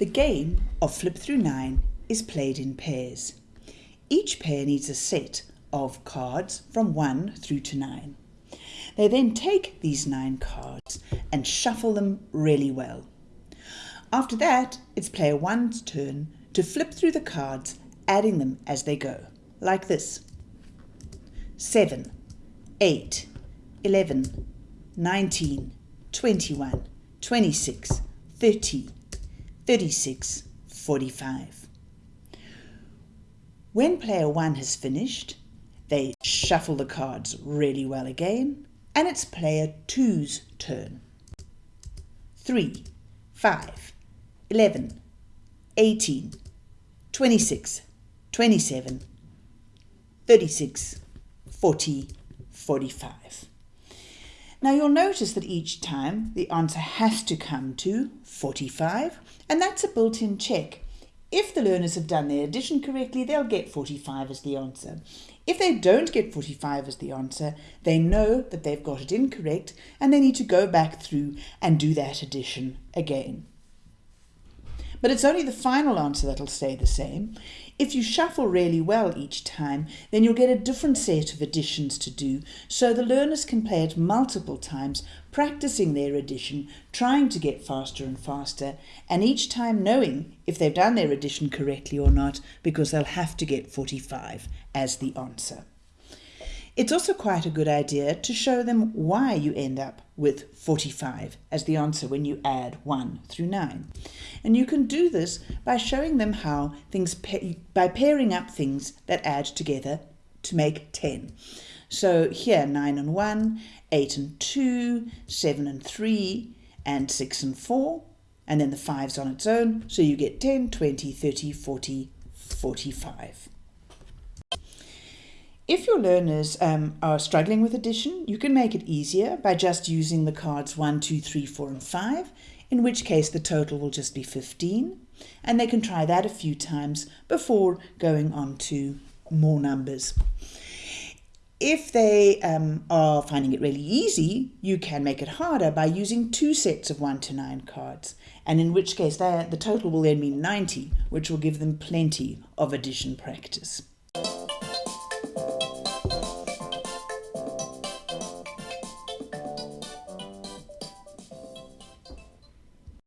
Flip Through 9 is played in pairs. Each pair needs a set of cards from 1 through to 9. They then take these 9 cards and shuffle them really well. After that, it's player 1's turn to flip through the cards, adding them as they go, like this 7, 8, 11, 19, 21, 26, 30, 36, 45. When player 1 has finished, they shuffle the cards really well again, and it's player 2's turn. 3, 5, 11, 18, 26, 27, 36, 40, 45. Now you'll notice that each time the answer has to come to 45 and that's a built-in check. If the learners have done their addition correctly, they'll get 45 as the answer. If they don't get 45 as the answer, they know that they've got it incorrect and they need to go back through and do that addition again. But it's only the final answer that'll stay the same. If you shuffle really well each time, then you'll get a different set of additions to do, so the learners can play it multiple times, practicing their addition, trying to get faster and faster, and each time knowing if they've done their addition correctly or not, because they'll have to get 45 as the answer. It's also quite a good idea to show them why you end up with 45 as the answer when you add 1 through 9. And you can do this by showing them how things by pairing up things that add together to make 10. So here 9 and 1, 8 and 2, 7 and 3, and 6 and 4, and then the 5's on its own, so you get 10, 20, 30, 40, 45. If your learners um, are struggling with addition, you can make it easier by just using the cards 1, 2, 3, 4 and 5, in which case the total will just be 15. And they can try that a few times before going on to more numbers. If they um, are finding it really easy, you can make it harder by using two sets of 1 to 9 cards, and in which case the total will then be 90, which will give them plenty of addition practice.